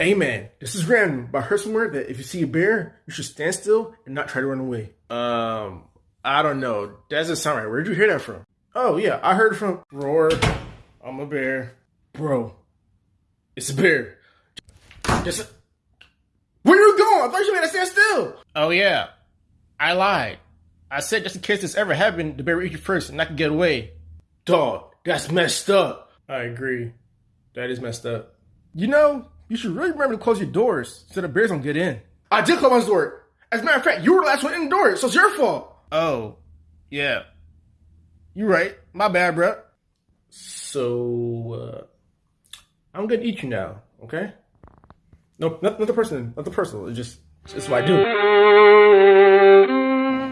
Amen. This is random, but I heard somewhere that if you see a bear, you should stand still and not try to run away. Um, I don't know. That doesn't sound right. Where'd you hear that from? Oh yeah, I heard from Roar. I'm a bear, bro. It's a bear. Just where are you going? I thought you made us stand still. Oh yeah, I lied. I said just in case this ever happened, the bear would eat you first and I could get away. Dog, that's messed up. I agree. That is messed up. You know, you should really remember to close your doors so the bears don't get in. I did close my door. As a matter of fact, you were the last one in the door, so it's your fault. Oh, yeah. You're right. My bad, bro. So, uh, I'm gonna eat you now, okay? No, not, not the person, not the personal. It's just, it's what I do.